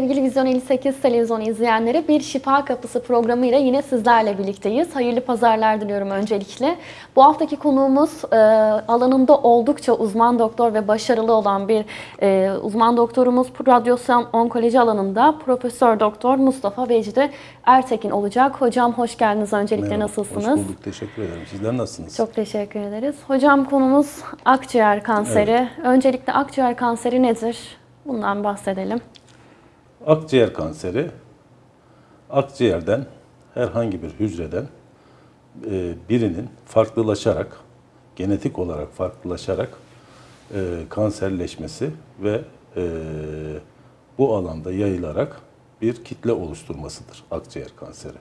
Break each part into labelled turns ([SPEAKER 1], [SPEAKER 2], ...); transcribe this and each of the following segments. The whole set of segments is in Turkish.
[SPEAKER 1] Evet sevgili Vizyon 58 televizyonu izleyenleri bir Şifa Kapısı programıyla yine sizlerle birlikteyiz. Hayırlı pazarlar diliyorum öncelikle. Bu haftaki konuğumuz e, alanında oldukça uzman doktor ve başarılı olan bir e, uzman doktorumuz radyasyon onkoloji alanında Profesör Doktor Mustafa Vecdi Ertekin olacak. Hocam hoş geldiniz öncelikle
[SPEAKER 2] Merhaba,
[SPEAKER 1] nasılsınız?
[SPEAKER 2] Hoş bulduk, teşekkür ederim. Sizler nasılsınız?
[SPEAKER 1] Çok teşekkür ederiz. Hocam konumuz akciğer kanseri. Öncelikle akciğer kanseri nedir? Bundan bahsedelim.
[SPEAKER 2] Akciğer kanseri, akciğerden herhangi bir hücreden e, birinin farklılaşarak, genetik olarak farklılaşarak e, kanserleşmesi ve e, bu alanda yayılarak bir kitle oluşturmasıdır akciğer kanseri.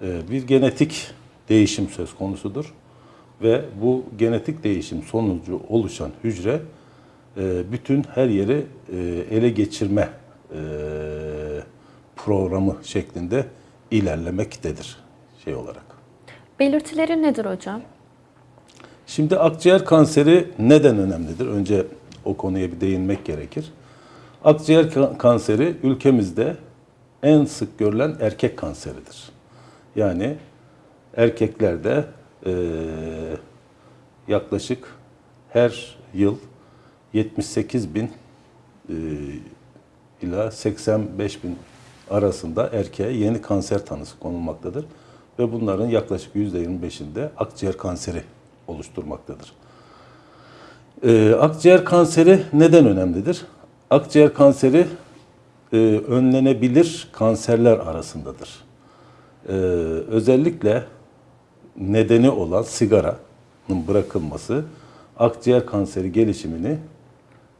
[SPEAKER 2] Bir genetik değişim söz konusudur ve bu genetik değişim sonucu oluşan hücre bütün her yeri ele geçirme programı şeklinde ilerlemektedir şey olarak.
[SPEAKER 1] Belirtileri nedir hocam?
[SPEAKER 2] Şimdi akciğer kanseri neden önemlidir? Önce o konuya bir değinmek gerekir. Akciğer ka- kanseri ülkemizde en sık görülen erkek kanseridir. Yani erkeklerde eee, yaklaşık her yıl 78 bin eee, ila 85 bin arasında erkeğe yeni kanser tanısı konulmaktadır. Ve bunların yaklaşık %25'inde akciğer kanseri oluşturmaktadır. Ee, akciğer kanseri neden önemlidir? Akciğer kanseri e, önlenebilir kanserler arasındadır. Ee, özellikle nedeni olan sigaranın bırakılması akciğer kanseri gelişimini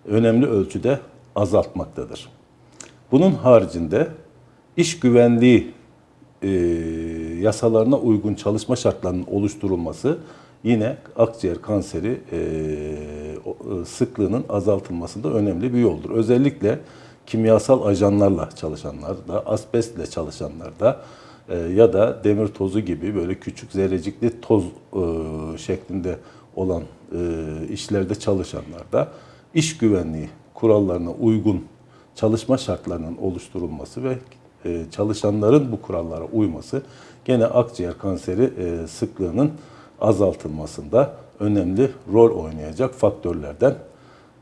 [SPEAKER 2] önemli ölçüde azaltmaktadır. Bunun haricinde iş güvenliği e, yasalarına uygun çalışma şartlarının oluşturulması yine akciğer kanseri e, e, sıklığının azaltılmasında önemli bir yoldur. Özellikle kimyasal ajanlarla çalışanlarda, asbestle çalışanlarda e, ya da demir tozu gibi böyle küçük zerrecikli toz e, şeklinde olan e, işlerde çalışanlarda iş güvenliği kurallarına uygun çalışma şartlarının oluşturulması ve e, çalışanların bu kurallara uyması gene akciğer kanseri e, sıklığının azaltılmasında önemli rol oynayacak faktörlerden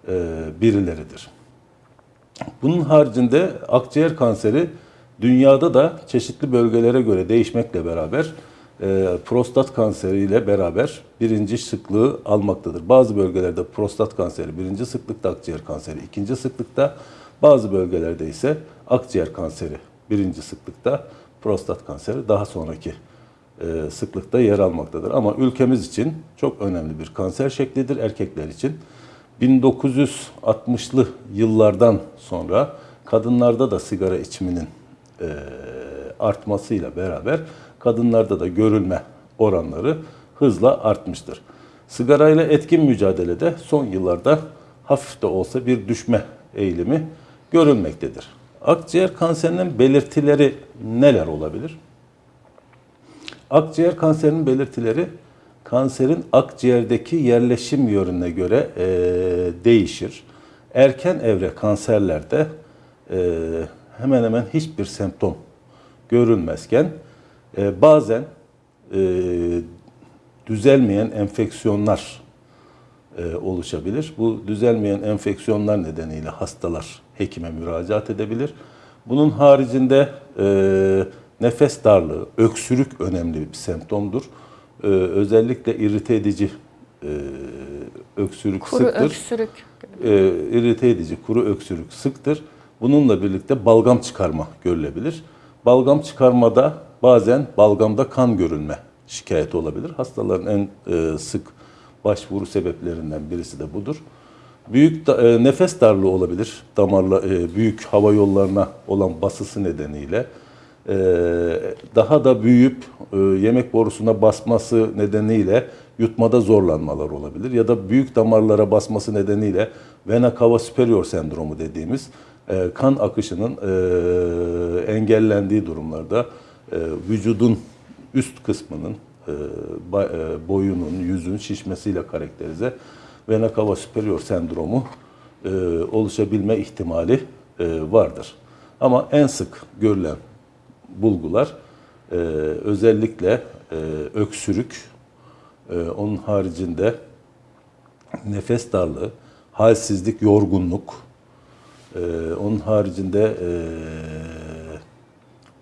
[SPEAKER 2] e, birileridir. Bunun haricinde akciğer kanseri dünyada da çeşitli bölgelere göre değişmekle beraber prostat kanseriyle beraber birinci sıklığı almaktadır. Bazı bölgelerde prostat kanseri birinci sıklıkta, akciğer kanseri ikinci sıklıkta, bazı bölgelerde ise akciğer kanseri birinci sıklıkta, prostat kanseri daha sonraki e, sıklıkta yer almaktadır. Ama ülkemiz için çok önemli bir kanser şeklidir erkekler için. 1960'lı yıllardan sonra kadınlarda da sigara içiminin e, artmasıyla beraber kadınlarda da görülme oranları hızla artmıştır. Sigarayla etkin mücadelede son yıllarda hafif de olsa bir düşme eğilimi görülmektedir. Akciğer kanserinin belirtileri neler olabilir? Akciğer kanserinin belirtileri kanserin akciğerdeki yerleşim yönüne göre e, değişir. Erken evre kanserlerde e, hemen hemen hiçbir semptom görülmezken e, bazen e, düzelmeyen enfeksiyonlar e, oluşabilir. Bu düzelmeyen enfeksiyonlar nedeniyle hastalar hekime müracaat edebilir. Bunun haricinde e, nefes darlığı, öksürük önemli bir semptomdur. E, özellikle irite edici e, öksürük
[SPEAKER 1] Kuru
[SPEAKER 2] sıktır.
[SPEAKER 1] öksürük.
[SPEAKER 2] E, irite edici kuru öksürük sıktır. Bununla birlikte balgam çıkarma görülebilir. Balgam çıkarmada bazen balgamda kan görülme şikayeti olabilir. Hastaların en e, sık başvuru sebeplerinden birisi de budur. Büyük da- e, nefes darlığı olabilir. Damarla e, büyük hava yollarına olan basısı nedeniyle. E, daha da büyüyüp e, yemek borusuna basması nedeniyle yutmada zorlanmalar olabilir ya da büyük damarlara basması nedeniyle vena cava superior sendromu dediğimiz e, kan akışının e, engellendiği durumlarda e, vücudun üst kısmının boyunun, yüzün şişmesiyle karakterize vena cava superior sendromu e, oluşabilme ihtimali e, vardır. Ama en sık görülen bulgular e, özellikle e, öksürük, e, onun haricinde nefes darlığı, halsizlik, yorgunluk, e, onun haricinde e,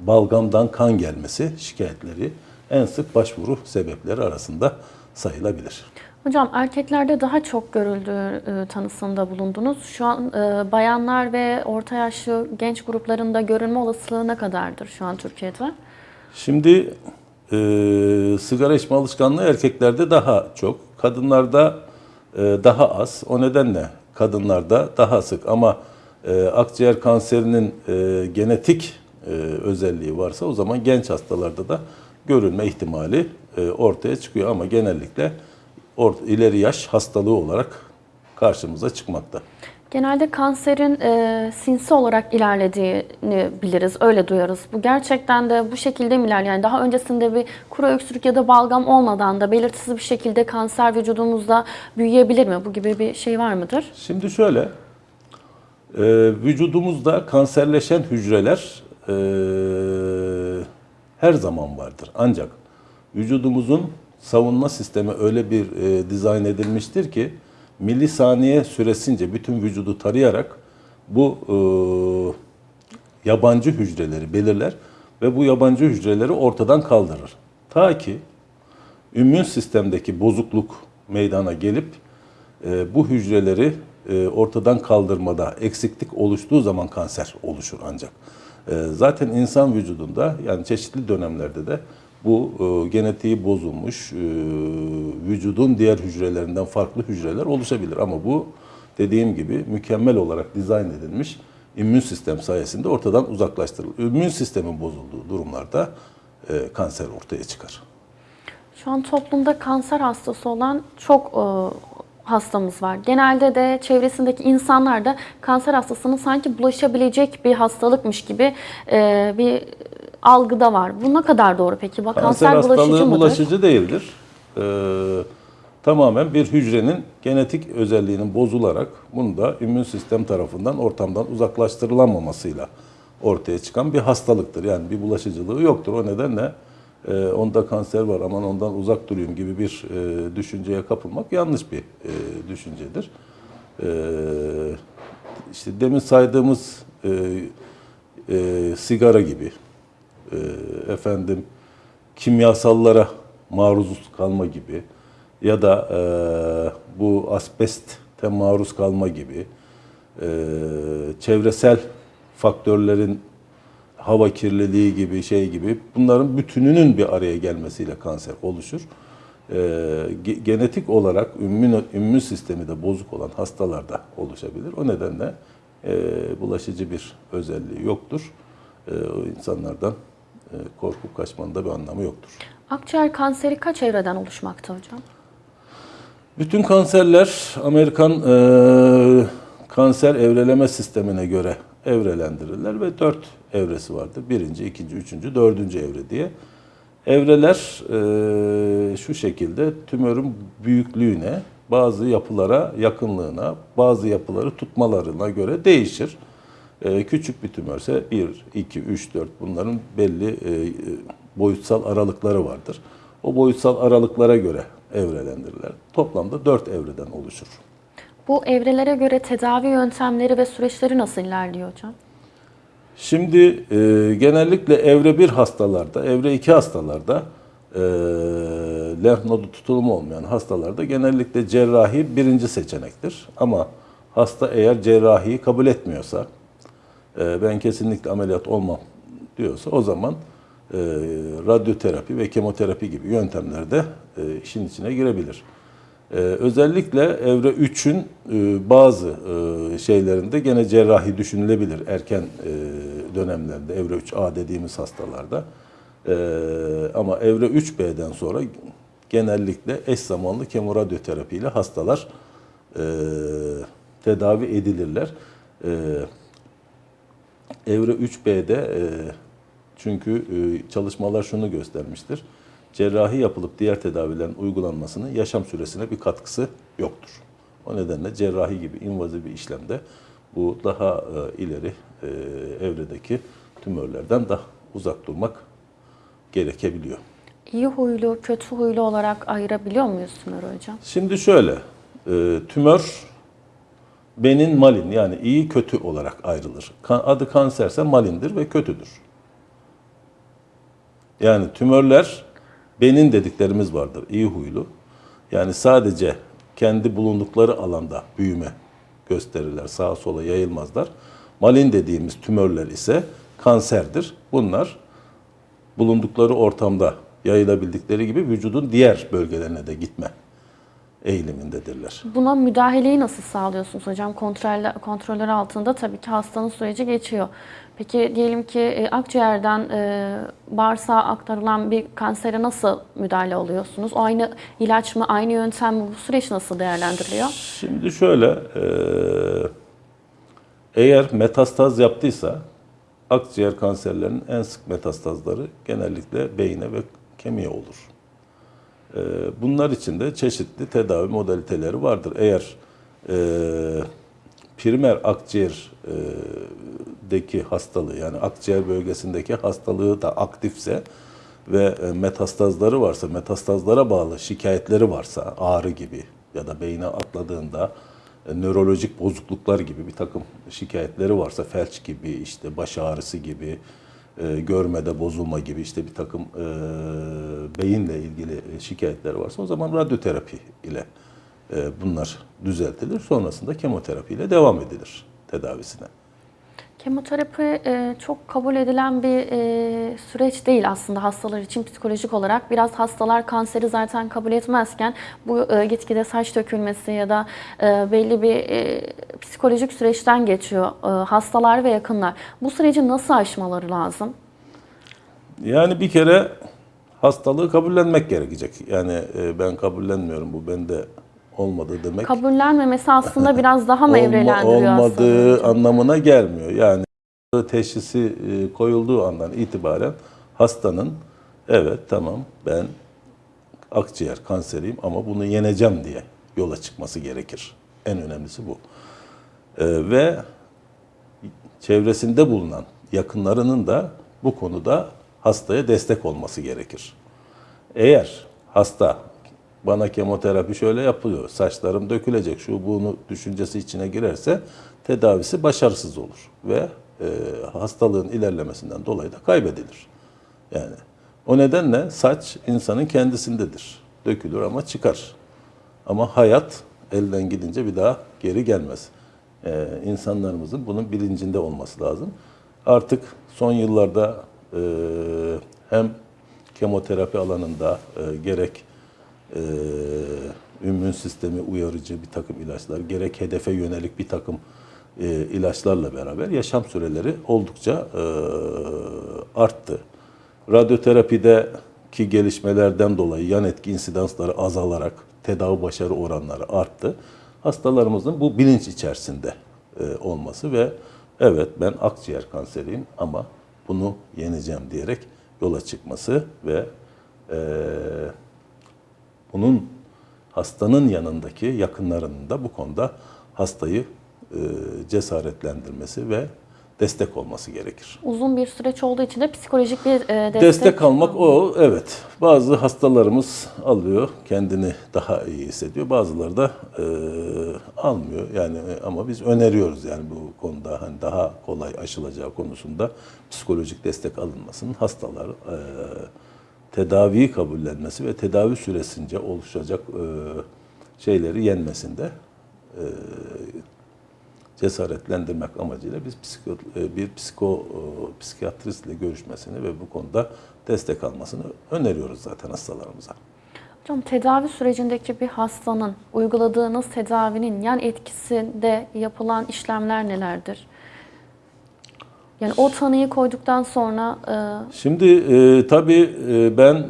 [SPEAKER 2] balgamdan kan gelmesi şikayetleri en sık başvuru sebepleri arasında sayılabilir.
[SPEAKER 1] Hocam erkeklerde daha çok görüldüğü e, tanısında bulundunuz. Şu an e, bayanlar ve orta yaşlı genç gruplarında görülme olasılığı ne kadardır şu an Türkiye'de?
[SPEAKER 2] Şimdi e, sigara içme alışkanlığı erkeklerde daha çok, kadınlarda e, daha az. O nedenle kadınlarda daha sık ama e, akciğer kanserinin e, genetik e, özelliği varsa o zaman genç hastalarda da görülme ihtimali e, ortaya çıkıyor ama genellikle or, ileri yaş hastalığı olarak karşımıza çıkmakta.
[SPEAKER 1] Genelde kanserin e, sinsi olarak ilerlediğini biliriz, öyle duyarız. Bu gerçekten de bu şekilde mi ilerliyor? Yani daha öncesinde bir kuru öksürük ya da balgam olmadan da belirtisiz bir şekilde kanser vücudumuzda büyüyebilir mi? Bu gibi bir şey var mıdır?
[SPEAKER 2] Şimdi şöyle, e, vücudumuzda kanserleşen hücreler e, her zaman vardır. Ancak vücudumuzun savunma sistemi öyle bir e, dizayn edilmiştir ki milisaniye süresince bütün vücudu tarayarak bu e, yabancı hücreleri belirler ve bu yabancı hücreleri ortadan kaldırır. Ta ki immün sistemdeki bozukluk meydana gelip e, bu hücreleri e, ortadan kaldırmada eksiklik oluştuğu zaman kanser oluşur ancak. E, zaten insan vücudunda yani çeşitli dönemlerde de bu e, genetiği bozulmuş e, vücudun diğer hücrelerinden farklı hücreler oluşabilir. Ama bu dediğim gibi mükemmel olarak dizayn edilmiş immün sistem sayesinde ortadan uzaklaştırılır. İmmün sistemin bozulduğu durumlarda e, kanser ortaya çıkar.
[SPEAKER 1] Şu an toplumda kanser hastası olan çok hastamız var. Genelde de çevresindeki insanlar da kanser hastasının sanki bulaşabilecek bir hastalıkmış gibi e, bir algıda var. Bu ne kadar doğru peki? Bak,
[SPEAKER 2] Kanser
[SPEAKER 1] kanser bulaşıcı mıdır?
[SPEAKER 2] bulaşıcı değildir. Ee, tamamen bir hücrenin genetik özelliğinin bozularak bunu da immün sistem tarafından ortamdan uzaklaştırılamamasıyla ortaya çıkan bir hastalıktır. Yani bir bulaşıcılığı yoktur. O nedenle e, onda kanser var aman ondan uzak durayım gibi bir e, düşünceye kapılmak yanlış bir e, düşüncedir. E, işte demin saydığımız e, e, sigara gibi, e, efendim kimyasallara maruz kalma gibi ya da e, bu asbeste maruz kalma gibi e, çevresel faktörlerin hava kirliliği gibi şey gibi bunların bütününün bir araya gelmesiyle kanser oluşur. E, ge- genetik olarak immün, immün sistemi de bozuk olan hastalarda oluşabilir. O nedenle e, bulaşıcı bir özelliği yoktur. E, o insanlardan e, korkup kaçmanın da bir anlamı yoktur.
[SPEAKER 1] Akciğer kanseri kaç evreden oluşmakta hocam?
[SPEAKER 2] Bütün kanserler Amerikan e, kanser evreleme sistemine göre evrelendirirler ve dört evresi vardır. Birinci, ikinci, üçüncü, dördüncü evre diye. Evreler e, şu şekilde tümörün büyüklüğüne, bazı yapılara yakınlığına, bazı yapıları tutmalarına göre değişir. E, küçük bir tümörse 1, 2, 3, 4 bunların belli e, boyutsal aralıkları vardır. O boyutsal aralıklara göre evrelendirilir. Toplamda 4 evreden oluşur.
[SPEAKER 1] Bu evrelere göre tedavi yöntemleri ve süreçleri nasıl ilerliyor hocam?
[SPEAKER 2] Şimdi e, genellikle evre 1 hastalarda, evre 2 hastalarda e, lenf nodu tutulumu olmayan hastalarda genellikle cerrahi birinci seçenektir. Ama hasta eğer cerrahiyi kabul etmiyorsa, e, ben kesinlikle ameliyat olmam diyorsa o zaman e, radyoterapi ve kemoterapi gibi yöntemlerde e, işin içine girebilir. Ee, özellikle evre 3'ün e, bazı e, şeylerinde gene cerrahi düşünülebilir erken e, dönemlerde evre 3A dediğimiz hastalarda. E, ama evre 3B'den sonra genellikle eş zamanlı kemoradyoterapi ile hastalar e, tedavi edilirler. E, evre 3B'de e, çünkü e, çalışmalar şunu göstermiştir cerrahi yapılıp diğer tedavilerin uygulanmasının yaşam süresine bir katkısı yoktur. O nedenle cerrahi gibi invaziv bir işlemde bu daha e, ileri e, evredeki tümörlerden daha uzak durmak gerekebiliyor.
[SPEAKER 1] İyi huylu, kötü huylu olarak ayırabiliyor muyuz tümörü hocam?
[SPEAKER 2] Şimdi şöyle, e, tümör benin malin yani iyi kötü olarak ayrılır. Adı kanserse malindir ve kötüdür. Yani tümörler benin dediklerimiz vardır, iyi huylu. Yani sadece kendi bulundukları alanda büyüme gösterirler, sağa sola yayılmazlar. Malin dediğimiz tümörler ise kanserdir. Bunlar bulundukları ortamda yayılabildikleri gibi vücudun diğer bölgelerine de gitme eğilimindedirler.
[SPEAKER 1] Buna müdahaleyi nasıl sağlıyorsunuz hocam? Kontroller, kontroller altında tabii ki hastanın süreci geçiyor. Peki diyelim ki e, akciğerden e, bağırsağa aktarılan bir kansere nasıl müdahale oluyorsunuz? O aynı ilaç mı, aynı yöntem mi? Bu süreç nasıl değerlendiriliyor?
[SPEAKER 2] Şimdi şöyle, e, eğer metastaz yaptıysa akciğer kanserlerinin en sık metastazları genellikle beyine ve kemiğe olur. E, bunlar için de çeşitli tedavi modaliteleri vardır. Eğer e, primer akciğer e, hastalığı yani akciğer bölgesindeki hastalığı da aktifse ve e, metastazları varsa, metastazlara bağlı şikayetleri varsa ağrı gibi ya da beyine atladığında e, nörolojik bozukluklar gibi bir takım şikayetleri varsa felç gibi işte baş ağrısı gibi e, görmede bozulma gibi işte bir takım e, beyinle ilgili şikayetleri varsa o zaman radyoterapi ile e, bunlar düzeltilir. Sonrasında kemoterapi ile devam edilir tedavisine.
[SPEAKER 1] Kemoterapi e, çok kabul edilen bir e, süreç değil aslında hastalar için psikolojik olarak. Biraz hastalar kanseri zaten kabul etmezken bu e, gitgide saç dökülmesi ya da e, belli bir e, psikolojik süreçten geçiyor e, hastalar ve yakınlar. Bu süreci nasıl aşmaları lazım?
[SPEAKER 2] Yani bir kere hastalığı kabullenmek gerekecek. Yani e, ben kabullenmiyorum bu bende olmadı demek.
[SPEAKER 1] Kabullenmemesi aslında biraz daha mı evrelendiriyor
[SPEAKER 2] olmadığı
[SPEAKER 1] aslında?
[SPEAKER 2] anlamına gelmiyor. Yani teşhisi e, koyulduğu andan itibaren hastanın evet tamam ben akciğer kanseriyim ama bunu yeneceğim diye yola çıkması gerekir. En önemlisi bu. E, ve çevresinde bulunan yakınlarının da bu konuda hastaya destek olması gerekir. Eğer hasta bana kemoterapi şöyle yapılıyor, saçlarım dökülecek, şu bunu düşüncesi içine girerse tedavisi başarısız olur ve e, hastalığın ilerlemesinden dolayı da kaybedilir. Yani o nedenle saç insanın kendisindedir. Dökülür ama çıkar. Ama hayat elden gidince bir daha geri gelmez. Ee, insanlarımızın bunun bilincinde olması lazım. Artık son yıllarda e, hem kemoterapi alanında e, gerek e, immün sistemi uyarıcı bir takım ilaçlar, gerek hedefe yönelik bir takım e, ilaçlarla beraber yaşam süreleri oldukça e, arttı. Radyoterapideki gelişmelerden dolayı yan etki insidansları azalarak tedavi başarı oranları arttı. Hastalarımızın bu bilinç içerisinde e, olması ve evet ben akciğer kanseriyim ama bunu yeneceğim diyerek yola çıkması ve e, bunun hastanın yanındaki yakınlarının da bu konuda hastayı e, cesaretlendirmesi ve destek olması gerekir.
[SPEAKER 1] Uzun bir süreç olduğu için de psikolojik bir e, destek,
[SPEAKER 2] Destek, almak o evet. Bazı hastalarımız alıyor, kendini daha iyi hissediyor. Bazıları da e, almıyor. Yani e, ama biz öneriyoruz yani bu konuda hani daha kolay aşılacağı konusunda psikolojik destek alınmasının hastalar e, tedaviyi kabullenmesi ve tedavi süresince oluşacak e, şeyleri yenmesinde e, cesaretlendirmek amacıyla biz psiko, e, bir psiko psikiyatristle görüşmesini ve bu konuda destek almasını öneriyoruz zaten hastalarımıza.
[SPEAKER 1] Hocam tedavi sürecindeki bir hastanın uyguladığınız tedavinin yan etkisinde yapılan işlemler nelerdir? Yani o tanıyı koyduktan sonra e,
[SPEAKER 2] Şimdi e, tabii e, ben e,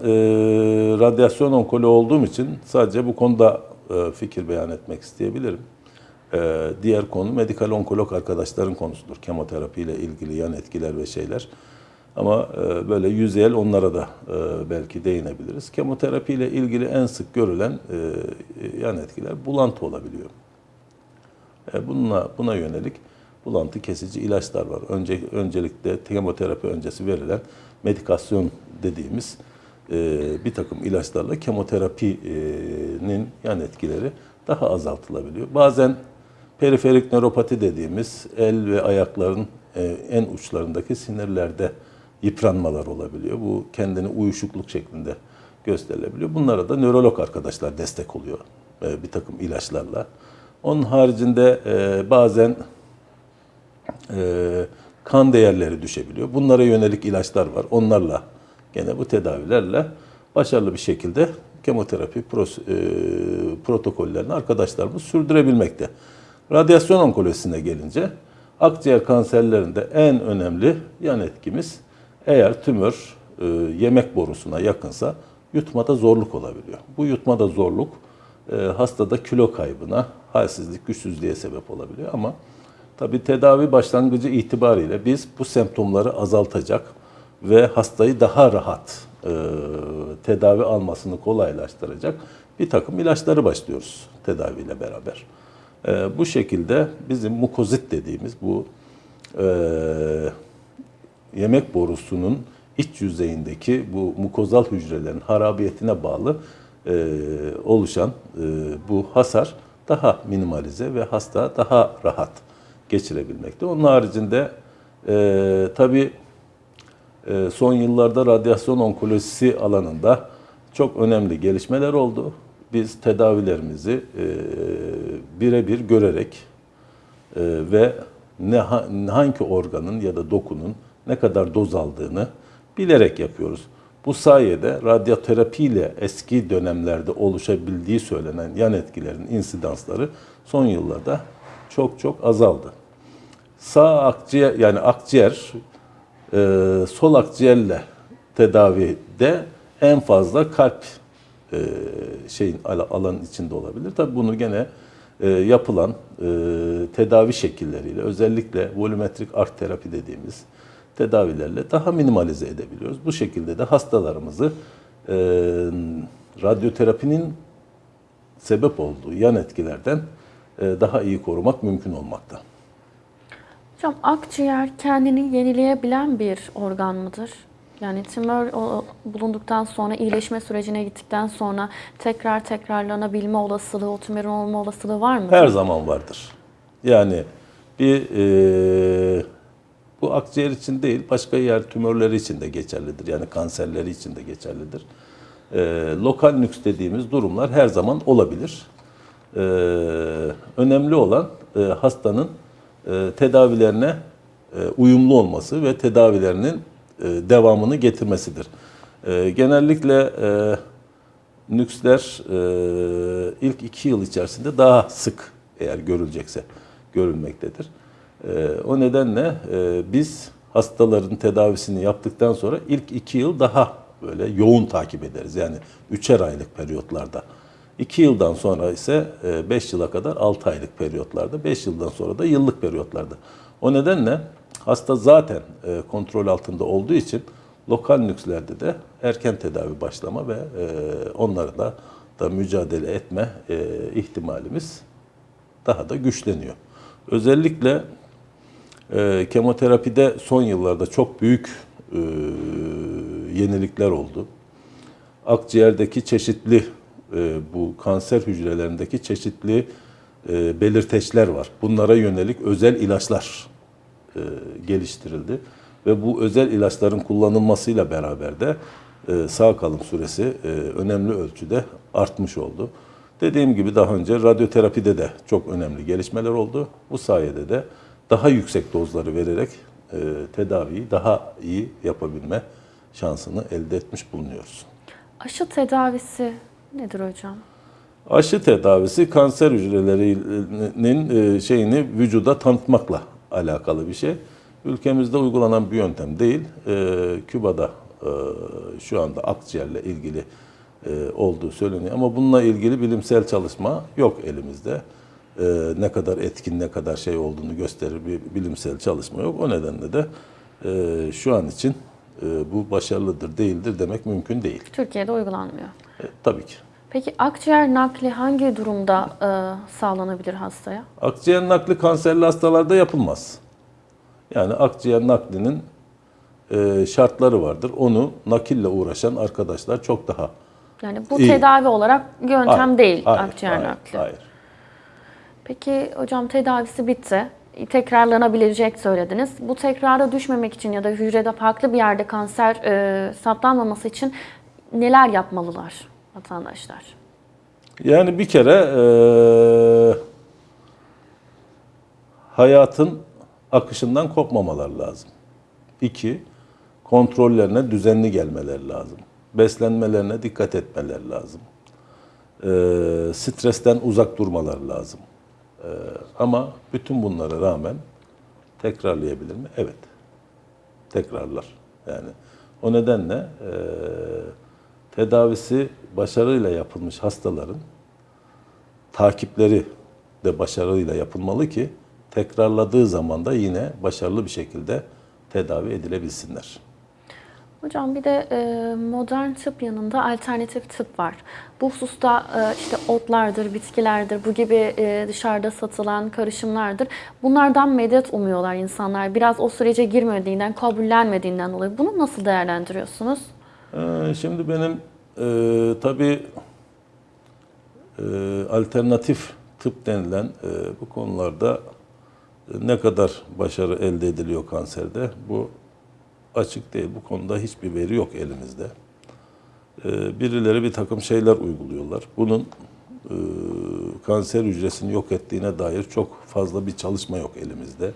[SPEAKER 2] radyasyon onkoloğu olduğum için sadece bu konuda e, fikir beyan etmek isteyebilirim. E, diğer konu medikal onkolog arkadaşların konusudur. Kemoterapi ile ilgili yan etkiler ve şeyler. Ama e, böyle yüzeyel onlara da e, belki değinebiliriz. Kemoterapi ile ilgili en sık görülen e, yan etkiler bulantı olabiliyor. E, bununla buna yönelik bulantı kesici ilaçlar var. Önce öncelikle kemoterapi öncesi verilen medikasyon dediğimiz e, bir takım ilaçlarla kemoterapinin yan etkileri daha azaltılabiliyor. Bazen periferik nöropati dediğimiz el ve ayakların e, en uçlarındaki sinirlerde yıpranmalar olabiliyor. Bu kendini uyuşukluk şeklinde gösterilebiliyor. Bunlara da nörolog arkadaşlar destek oluyor e, bir takım ilaçlarla. Onun haricinde e, bazen e, kan değerleri düşebiliyor. Bunlara yönelik ilaçlar var. Onlarla gene bu tedavilerle başarılı bir şekilde kemoterapi e, protokollerini arkadaşlarımız sürdürebilmekte. Radyasyon onkolojisine gelince akciğer kanserlerinde en önemli yan etkimiz eğer tümör e, yemek borusuna yakınsa yutmada zorluk olabiliyor. Bu yutmada zorluk e, hastada kilo kaybına, halsizlik, güçsüzlüğe sebep olabiliyor ama tabi tedavi başlangıcı itibariyle biz bu semptomları azaltacak ve hastayı daha rahat e, tedavi almasını kolaylaştıracak bir takım ilaçları başlıyoruz tedaviyle beraber. E, bu şekilde bizim mukozit dediğimiz bu e, yemek borusunun iç yüzeyindeki bu mukozal hücrelerin harabiyetine bağlı e, oluşan e, bu hasar daha minimalize ve hasta daha rahat geçirebilmekte. Onun haricinde e, tabii e, son yıllarda radyasyon onkolojisi alanında çok önemli gelişmeler oldu. Biz tedavilerimizi e, birebir görerek e, ve ne ha- hangi organın ya da dokunun ne kadar doz aldığını bilerek yapıyoruz. Bu sayede radyoterapi ile eski dönemlerde oluşabildiği söylenen yan etkilerin insidansları son yıllarda çok çok azaldı. Sağ akciğer yani akciğer e, sol akciğerle tedavide en fazla kalp e, şeyin al- alanın içinde olabilir. Tabii bunu gene e, yapılan e, tedavi şekilleriyle özellikle volümetrik ark terapi dediğimiz tedavilerle daha minimalize edebiliyoruz. Bu şekilde de hastalarımızı e, radyoterapinin sebep olduğu yan etkilerden e, daha iyi korumak mümkün olmakta.
[SPEAKER 1] Hocam akciğer kendini yenileyebilen bir organ mıdır? Yani tümör bulunduktan sonra iyileşme sürecine gittikten sonra tekrar tekrarlanabilme olasılığı, o tümörün olma olasılığı var mı?
[SPEAKER 2] Her zaman vardır. Yani bir e, bu akciğer için değil, başka yer tümörleri için de geçerlidir. Yani kanserleri için de geçerlidir. E, lokal nüks dediğimiz durumlar her zaman olabilir. E, önemli olan e, hastanın tedavilerine e, uyumlu olması ve tedavilerinin e, devamını getirmesidir. E, genellikle e, nüksler e, ilk iki yıl içerisinde daha sık eğer görülecekse görülmektedir. E, o nedenle e, biz hastaların tedavisini yaptıktan sonra ilk iki yıl daha böyle yoğun takip ederiz. Yani üçer aylık periyotlarda. İki yıldan sonra ise 5 yıla kadar 6 aylık periyotlarda, 5 yıldan sonra da yıllık periyotlarda. O nedenle hasta zaten e, kontrol altında olduğu için lokal nükslerde de erken tedavi başlama ve e, onlara da, mücadele etme e, ihtimalimiz daha da güçleniyor. Özellikle e, kemoterapide son yıllarda çok büyük e, yenilikler oldu. Akciğerdeki çeşitli e, bu kanser hücrelerindeki çeşitli e, belirteçler var. Bunlara yönelik özel ilaçlar e, geliştirildi ve bu özel ilaçların kullanılmasıyla beraber de sağ kalım süresi önemli ölçüde artmış oldu. Dediğim gibi daha önce radyoterapide de çok önemli gelişmeler oldu. Bu sayede de daha yüksek dozları vererek tedaviyi daha iyi yapabilme şansını elde etmiş bulunuyoruz.
[SPEAKER 1] Aşı tedavisi nedir hocam?
[SPEAKER 2] Aşı tedavisi kanser hücrelerinin e, şeyini vücuda tanıtmakla alakalı bir şey. Ülkemizde uygulanan bir yöntem değil. E, Küba'da e, şu anda akciğerle ilgili olduğu söyleniyor ama bununla ilgili bilimsel çalışma yok elimizde. Ne kadar etkin, ne kadar şey olduğunu gösterir bir bilimsel çalışma yok. O nedenle de şu an için bu başarılıdır, değildir demek mümkün değil.
[SPEAKER 1] Türkiye'de uygulanmıyor.
[SPEAKER 2] E, tabii ki.
[SPEAKER 1] Peki akciğer nakli hangi durumda e, sağlanabilir hastaya?
[SPEAKER 2] Akciğer nakli kanserli hastalarda yapılmaz. Yani akciğer naklinin e, şartları vardır. Onu nakille uğraşan arkadaşlar çok daha
[SPEAKER 1] Yani bu
[SPEAKER 2] İyi.
[SPEAKER 1] tedavi olarak yöntem
[SPEAKER 2] Hayır,
[SPEAKER 1] değil
[SPEAKER 2] hayır,
[SPEAKER 1] akciğer
[SPEAKER 2] hayır,
[SPEAKER 1] nakli.
[SPEAKER 2] Hayır.
[SPEAKER 1] Peki hocam tedavisi bitti. Tekrarlanabilecek söylediniz. Bu tekrara düşmemek için ya da hücrede farklı bir yerde kanser e, saptanmaması için neler yapmalılar vatandaşlar?
[SPEAKER 2] Yani bir kere eee, hayatın akışından kopmamalar lazım. İki, kontrollerine düzenli gelmeler lazım. Beslenmelerine dikkat etmeler lazım. Eee, stresten uzak durmalar lazım. Eee, ama bütün bunlara rağmen tekrarlayabilir mi? Evet. Tekrarlar. Yani o nedenle eee, tedavisi başarıyla yapılmış hastaların takipleri de başarıyla yapılmalı ki tekrarladığı zaman da yine başarılı bir şekilde tedavi edilebilsinler.
[SPEAKER 1] Hocam bir de e, modern tıp yanında alternatif tıp var. Bu hususta e, işte otlardır, bitkilerdir, bu gibi e, dışarıda satılan karışımlardır. Bunlardan medet umuyorlar insanlar. Biraz o sürece girmediğinden, kabullenmediğinden dolayı. Bunu nasıl değerlendiriyorsunuz?
[SPEAKER 2] Ee, Şimdi benim e, tabii e, alternatif tıp denilen e, bu konularda ne kadar başarı elde ediliyor kanserde bu açık değil. Bu konuda hiçbir veri yok elimizde. E, birileri bir takım şeyler uyguluyorlar. Bunun e, kanser hücresini yok ettiğine dair çok fazla bir çalışma yok elimizde.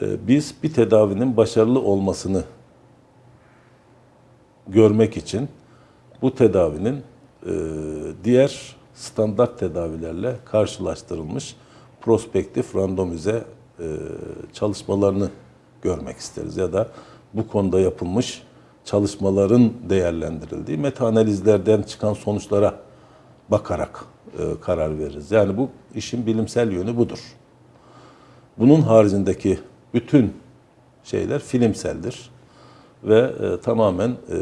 [SPEAKER 2] E, biz bir tedavinin başarılı olmasını görmek için bu tedavinin e, diğer standart tedavilerle karşılaştırılmış prospektif randomize e, çalışmalarını görmek isteriz ya da bu konuda yapılmış çalışmaların değerlendirildiği metaanalizlerden çıkan sonuçlara bakarak e, karar veririz. Yani bu işin bilimsel yönü budur. Bunun haricindeki bütün şeyler filmseldir ve e, tamamen e,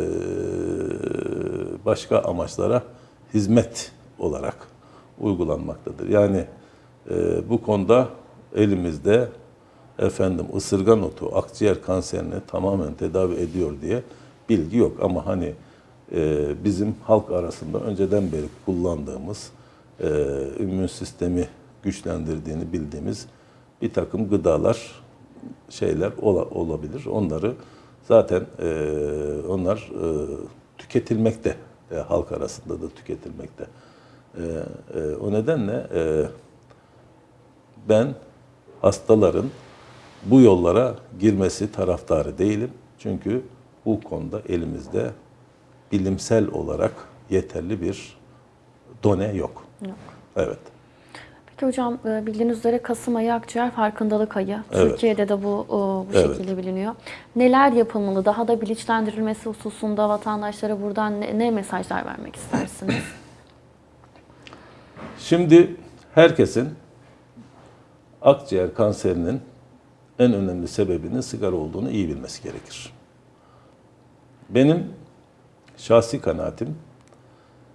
[SPEAKER 2] başka amaçlara hizmet olarak uygulanmaktadır. Yani e, bu konuda elimizde efendim ısırgan otu akciğer kanserini tamamen tedavi ediyor diye bilgi yok ama hani e, bizim halk arasında önceden beri kullandığımız e, immün sistemi güçlendirdiğini bildiğimiz bir takım gıdalar şeyler ola- olabilir. Onları zaten e, onlar e, tüketilmekte e, halk arasında da tüketilmekte. E, e, o nedenle e, ben hastaların bu yollara girmesi taraftarı değilim. Çünkü bu konuda elimizde bilimsel olarak yeterli bir done yok.
[SPEAKER 1] Yok.
[SPEAKER 2] Evet.
[SPEAKER 1] Peki hocam e, bildiğiniz üzere Kasım ayı akciğer farkındalık ayı.
[SPEAKER 2] Evet.
[SPEAKER 1] Türkiye'de de bu e, bu
[SPEAKER 2] Evet.
[SPEAKER 1] şekilde biliniyor. Neler yapılmalı? Daha da bilinçlendirilmesi hususunda vatandaşlara buradan ne, ne mesajlar vermek istersiniz?
[SPEAKER 2] Şimdi herkesin akciğer kanserinin en önemli sebebinin sigara olduğunu iyi bilmesi gerekir. Benim şahsi kanaatim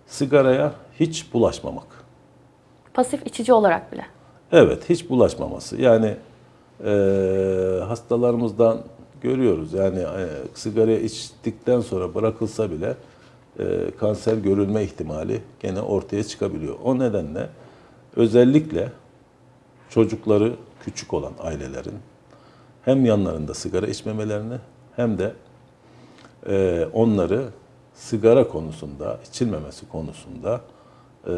[SPEAKER 2] sigaraya hiç bulaşmamak.
[SPEAKER 1] Pasif içici olarak bile.
[SPEAKER 2] Evet, hiç bulaşmaması. Yani e, hastalarımızdan görüyoruz. Yani e, sigara içtikten sonra bırakılsa bile e, kanser görülme ihtimali gene ortaya çıkabiliyor. O nedenle özellikle çocukları küçük olan ailelerin hem yanlarında sigara içmemelerini hem de e, onları sigara konusunda, içilmemesi konusunda e,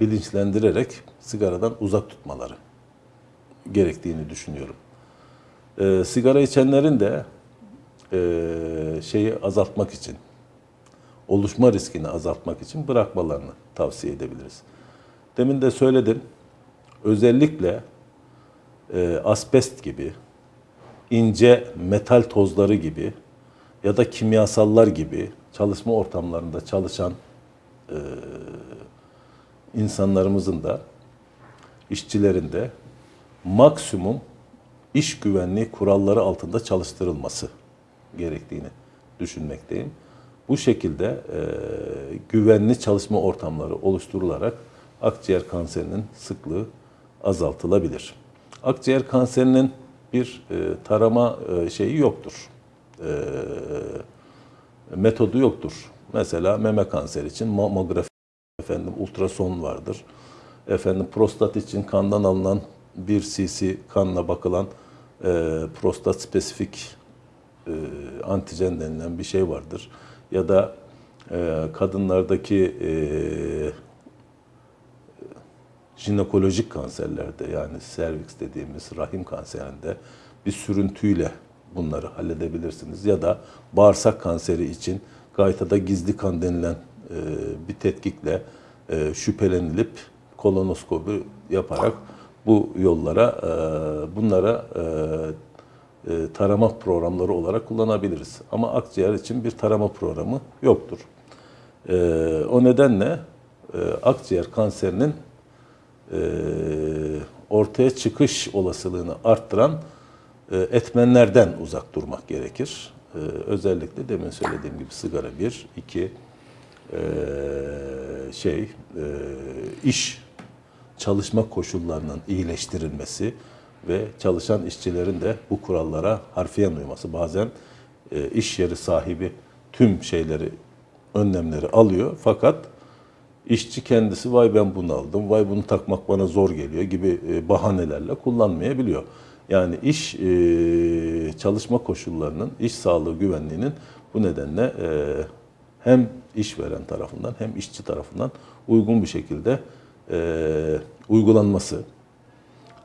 [SPEAKER 2] bilinçlendirerek sigaradan uzak tutmaları gerektiğini düşünüyorum. E, sigara içenlerin de e, şeyi azaltmak için, oluşma riskini azaltmak için bırakmalarını tavsiye edebiliriz. Demin de söyledim, özellikle e, asbest gibi, ince metal tozları gibi ya da kimyasallar gibi çalışma ortamlarında çalışan e, insanlarımızın da işçilerin de maksimum iş güvenliği kuralları altında çalıştırılması gerektiğini düşünmekteyim. Bu şekilde e, güvenli çalışma ortamları oluşturularak akciğer kanserinin sıklığı azaltılabilir. Akciğer kanserinin bir e, tarama e, şeyi yoktur. E, metodu yoktur. Mesela meme kanseri için mamografi, efendim ultrason vardır. Efendim prostat için kandan alınan 1 cc kanla bakılan e, prostat spesifik e, antijen denilen bir şey vardır. Ya da e, kadınlardaki e, jinekolojik kanserlerde yani serviks dediğimiz rahim kanserinde bir sürüntüyle bunları halledebilirsiniz. Ya da bağırsak kanseri için gaytada gizli kan denilen e, bir tetkikle e, şüphelenilip kolonoskopi yaparak bu yollara, e, bunlara e, e, tarama programları olarak kullanabiliriz. Ama akciğer için bir tarama programı yoktur. E, o nedenle e, akciğer kanserinin e, ortaya çıkış olasılığını arttıran e, etmenlerden uzak durmak gerekir. E, özellikle demin söylediğim gibi sigara bir, iki şey e, iş çalışma koşullarının iyileştirilmesi ve çalışan işçilerin de bu kurallara harfiyen uyması. Bazen e, iş yeri sahibi tüm şeyleri, önlemleri alıyor fakat işçi kendisi vay ben bunu aldım, vay bunu takmak bana zor geliyor gibi e, bahanelerle kullanmayabiliyor. Yani iş çalışma koşullarının, iş sağlığı güvenliğinin bu nedenle hem işveren tarafından hem işçi tarafından uygun bir şekilde e, uygulanması.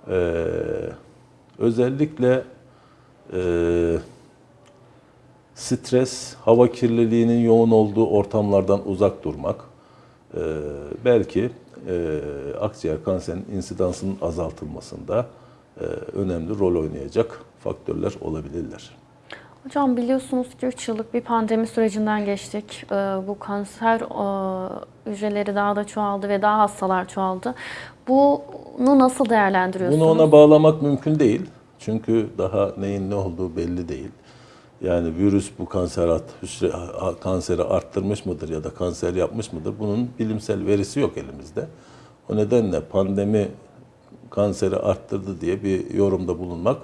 [SPEAKER 2] E, özellikle e, stres, hava kirliliğinin yoğun olduğu ortamlardan uzak durmak, e, belki e, akciğer kanserinin insidansının azaltılmasında e, önemli rol oynayacak faktörler olabilirler.
[SPEAKER 1] Hocam biliyorsunuz ki 3 yıllık bir pandemi sürecinden geçtik. Ee, Bu kanser e, hücreleri daha da çoğaldı ve daha hastalar çoğaldı. Bunu nasıl değerlendiriyorsunuz?
[SPEAKER 2] Bunu ona bağlamak mümkün değil. Çünkü daha neyin ne olduğu belli değil. Yani virüs bu kanser art, hücre, ha- kanseri arttırmış mıdır ya da kanser yapmış mıdır? Bunun bilimsel verisi yok elimizde. O nedenle pandemi kanseri arttırdı diye bir yorumda bulunmak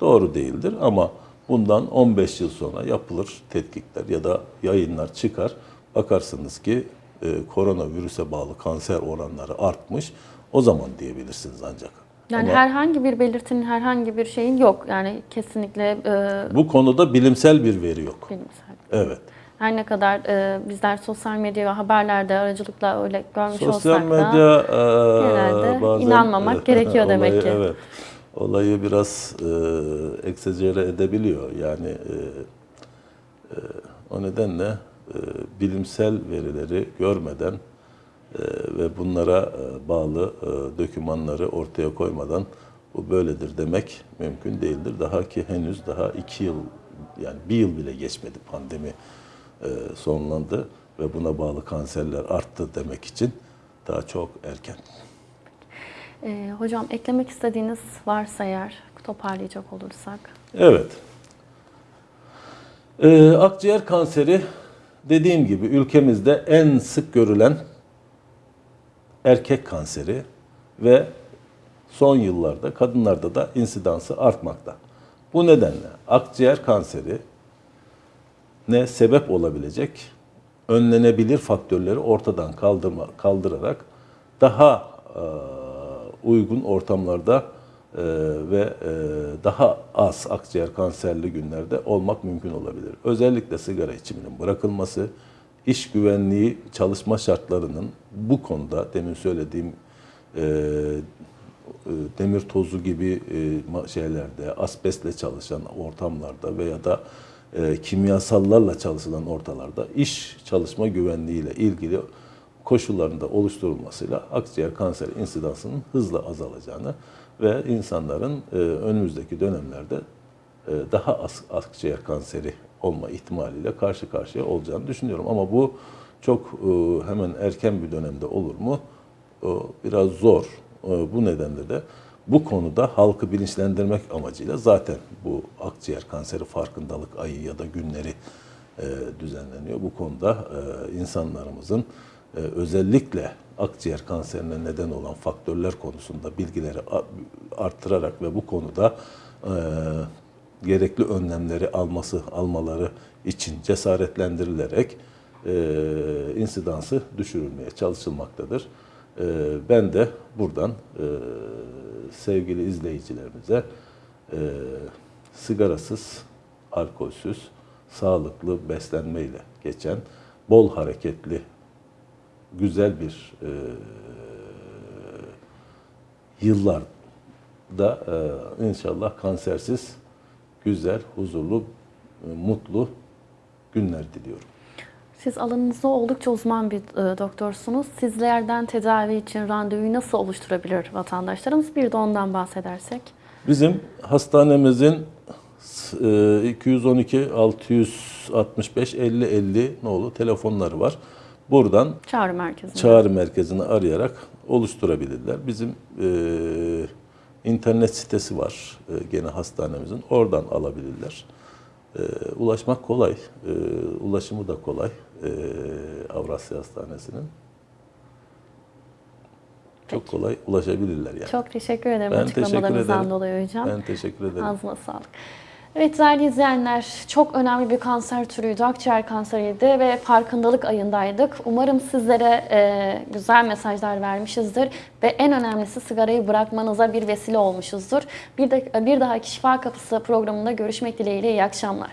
[SPEAKER 2] doğru değildir. Ama bundan 15 yıl sonra yapılır tetkikler ya da yayınlar çıkar. Bakarsınız ki e, koronavirüse bağlı kanser oranları artmış. O zaman diyebilirsiniz ancak.
[SPEAKER 1] Yani
[SPEAKER 2] Ama
[SPEAKER 1] herhangi bir belirtinin, herhangi bir şeyin yok. Yani kesinlikle e,
[SPEAKER 2] bu konuda bilimsel bir veri yok.
[SPEAKER 1] bilimsel.
[SPEAKER 2] Evet.
[SPEAKER 1] Her ne kadar e, bizler sosyal medya ve haberlerde aracılıkla öyle görmüş
[SPEAKER 2] Sosyal
[SPEAKER 1] olsak da
[SPEAKER 2] medya e,
[SPEAKER 1] genelde
[SPEAKER 2] bazen,
[SPEAKER 1] inanmamak gerekiyor demek
[SPEAKER 2] olayı,
[SPEAKER 1] ki.
[SPEAKER 2] Evet. Olayı biraz e, egzajere edebiliyor. Yani e, e, o nedenle e, bilimsel verileri görmeden e, ve bunlara e, bağlı e, dokümanları ortaya koymadan bu böyledir demek mümkün değildir. Daha ki henüz daha iki yıl yani bir yıl bile geçmedi pandemi e, sonlandı ve buna bağlı kanserler arttı demek için daha çok erken.
[SPEAKER 1] E, hocam eklemek istediğiniz varsa eğer toparlayacak olursak.
[SPEAKER 2] Evet. Ee, akciğer kanseri dediğim gibi ülkemizde en sık görülen erkek kanseri ve son yıllarda kadınlarda da insidansı artmakta. Bu nedenle akciğer kanseri ne sebep olabilecek önlenebilir faktörleri ortadan kaldırma, kaldırarak daha e, uygun ortamlarda e, ve e, daha az akciğer kanserli günlerde olmak mümkün olabilir. Özellikle sigara içiminin bırakılması, iş güvenliği çalışma şartlarının bu konuda demin söylediğim e, demir tozu gibi şeylerde, asbestle çalışan ortamlarda veya da kimyasallarla çalışılan ortalarda iş çalışma güvenliğiyle ilgili koşullarında oluşturulmasıyla akciğer kanseri insidansının hızla azalacağını ve insanların e, önümüzdeki dönemlerde e, daha az akciğer kanseri olma ihtimaliyle karşı karşıya olacağını düşünüyorum. Ama bu çok e, hemen erken bir dönemde olur mu? Biraz zor. Bu nedenle de bu konuda halkı bilinçlendirmek amacıyla zaten bu akciğer kanseri farkındalık ayı ya da günleri düzenleniyor. Bu konuda insanlarımızın özellikle akciğer kanserine neden olan faktörler konusunda bilgileri arttırarak ve bu konuda e, gerekli önlemleri alması almaları için cesaretlendirilerek e, insidansı düşürülmeye çalışılmaktadır. E, ben de buradan sevgili izleyicilerimize sigarasız, alkolsüz, sağlıklı beslenmeyle geçen, bol hareketli, güzel bir e, yıllarda e, inşallah kansersiz, güzel, huzurlu, e, mutlu günler diliyorum.
[SPEAKER 1] Siz alanınızda oldukça uzman bir e, doktorsunuz. Sizlerden tedavi için randevuyu nasıl oluşturabilir vatandaşlarımız? Bir de ondan bahsedersek.
[SPEAKER 2] Bizim hastanemizin e, 212 665 50 50 nolu telefonları var. Buradan
[SPEAKER 1] Çağrı merkezinde.
[SPEAKER 2] çağrı merkezini arayarak oluşturabilirler. Bizim e, internet sitesi var e, gene hastanemizin. Oradan alabilirler. E, ulaşmak kolay. E, ulaşımı da kolay. E, Avrasya Hastanesi'nin. Çok kolay ulaşabilirler yani.
[SPEAKER 1] Çok teşekkür ederim
[SPEAKER 2] Ben teşekkür
[SPEAKER 1] açıklamalarınızdan
[SPEAKER 2] ederim.
[SPEAKER 1] dolayı hocam.
[SPEAKER 2] Ben teşekkür ederim.
[SPEAKER 1] Ağzına sağlık. Evet değerli izleyenler, çok önemli bir kanser türüydü, akciğer kanseriydi ve farkındalık ayındaydık. Umarım sizlere e, güzel mesajlar vermişizdir ve en önemlisi sigarayı bırakmanıza bir vesile olmuşuzdur. Bir, de, bir dahaki Şifa Kapısı programında görüşmek dileğiyle iyi akşamlar.